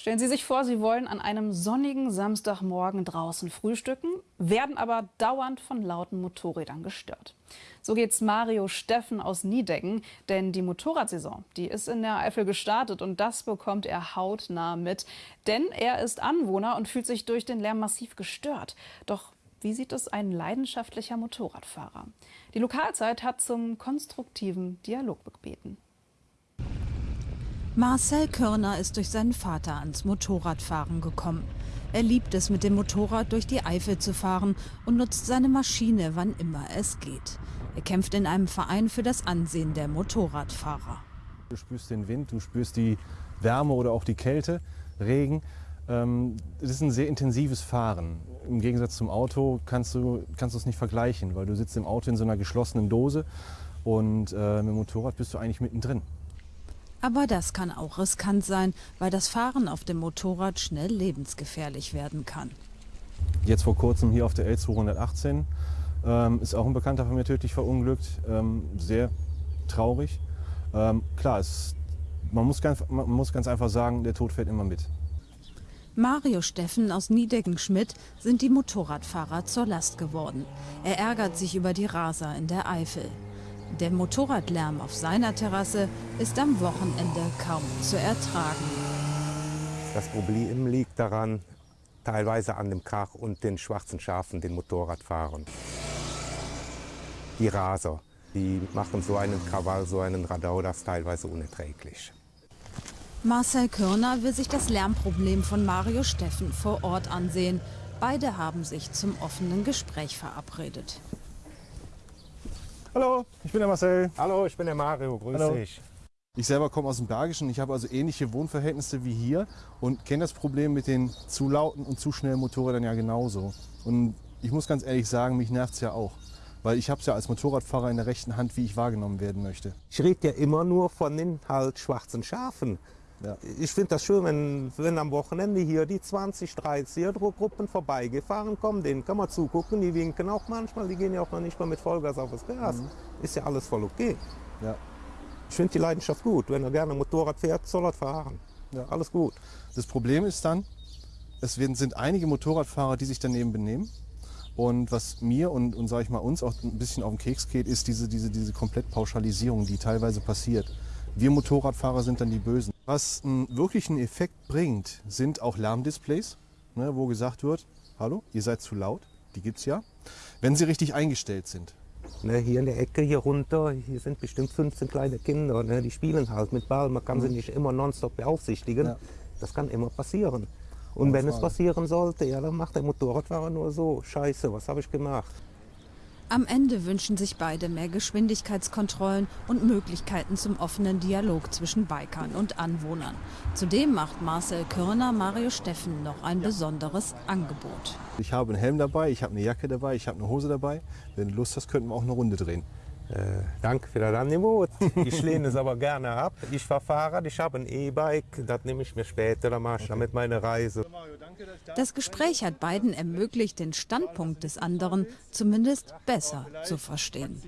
Stellen Sie sich vor, Sie wollen an einem sonnigen Samstagmorgen draußen frühstücken, werden aber dauernd von lauten Motorrädern gestört. So geht's Mario Steffen aus Niedecken, denn die Motorradsaison, die ist in der Eifel gestartet und das bekommt er hautnah mit, denn er ist Anwohner und fühlt sich durch den Lärm massiv gestört. Doch wie sieht es ein leidenschaftlicher Motorradfahrer? Die Lokalzeit hat zum konstruktiven Dialog gebeten. Marcel Körner ist durch seinen Vater ans Motorradfahren gekommen. Er liebt es, mit dem Motorrad durch die Eifel zu fahren und nutzt seine Maschine, wann immer es geht. Er kämpft in einem Verein für das Ansehen der Motorradfahrer. Du spürst den Wind, du spürst die Wärme oder auch die Kälte, Regen. Ähm, es ist ein sehr intensives Fahren. Im Gegensatz zum Auto kannst du, kannst du es nicht vergleichen, weil du sitzt im Auto in so einer geschlossenen Dose und äh, mit dem Motorrad bist du eigentlich mittendrin. Aber das kann auch riskant sein, weil das Fahren auf dem Motorrad schnell lebensgefährlich werden kann. Jetzt vor kurzem hier auf der L218 ähm, ist auch ein Bekannter von mir tödlich verunglückt. Ähm, sehr traurig. Ähm, klar, es, man, muss ganz, man muss ganz einfach sagen, der Tod fährt immer mit. Mario Steffen aus Niedecken-Schmidt sind die Motorradfahrer zur Last geworden. Er ärgert sich über die Raser in der Eifel. Der Motorradlärm auf seiner Terrasse ist am Wochenende kaum zu ertragen. Das Problem liegt daran, teilweise an dem Krach und den schwarzen Schafen, den Motorradfahrern. Die Raser, die machen so einen Krawall, so einen Radau, das ist teilweise unerträglich. Marcel Körner will sich das Lärmproblem von Mario Steffen vor Ort ansehen. Beide haben sich zum offenen Gespräch verabredet. Hallo, ich bin der Marcel. Hallo, ich bin der Mario, grüß Hallo. dich. Ich selber komme aus dem Bergischen. Ich habe also ähnliche Wohnverhältnisse wie hier und kenne das Problem mit den zu lauten und zu schnellen Motorrädern ja genauso. Und ich muss ganz ehrlich sagen, mich nervt es ja auch. Weil ich habe es ja als Motorradfahrer in der rechten Hand, wie ich wahrgenommen werden möchte. Ich rede ja immer nur von den halt schwarzen Schafen. Ja. Ich finde das schön, wenn, wenn am Wochenende hier die 20, 30 Gruppen vorbeigefahren kommen. Denen kann man zugucken, die winken auch manchmal. Die gehen ja auch noch nicht mal mit Vollgas auf das Gas. Mhm. Ist ja alles voll okay. Ja. Ich finde die Leidenschaft gut. Wenn er gerne Motorrad fährt, soll er fahren. Ja. Alles gut. Das Problem ist dann, es werden, sind einige Motorradfahrer, die sich daneben benehmen. Und was mir und, und sage ich mal uns auch ein bisschen auf den Keks geht, ist diese, diese, diese Komplettpauschalisierung, die teilweise passiert. Wir Motorradfahrer sind dann die Bösen. Was einen wirklichen Effekt bringt, sind auch Lärmdisplays, ne, wo gesagt wird, hallo, ihr seid zu laut, die gibt's ja, wenn sie richtig eingestellt sind. Ne, hier in der Ecke, hier runter, hier sind bestimmt 15 kleine Kinder. Ne, die spielen halt mit Ball. Man kann sie nicht immer nonstop beaufsichtigen. Ja. Das kann immer passieren. Und wenn es passieren sollte, ja, dann macht der Motorradfahrer nur so. Scheiße, was habe ich gemacht? Am Ende wünschen sich beide mehr Geschwindigkeitskontrollen und Möglichkeiten zum offenen Dialog zwischen Bikern und Anwohnern. Zudem macht Marcel Körner Mario Steffen noch ein besonderes Angebot. Ich habe einen Helm dabei, ich habe eine Jacke dabei, ich habe eine Hose dabei. Wenn du Lust hast, könnten wir auch eine Runde drehen. Äh, danke für das Angebot. Ich lehne es aber gerne ab. Ich fahre Fahrrad, ich habe ein E-Bike. Das nehme ich mir später, dann mache ich damit meine Reise. Das Gespräch hat beiden ermöglicht, den Standpunkt des anderen zumindest besser zu verstehen.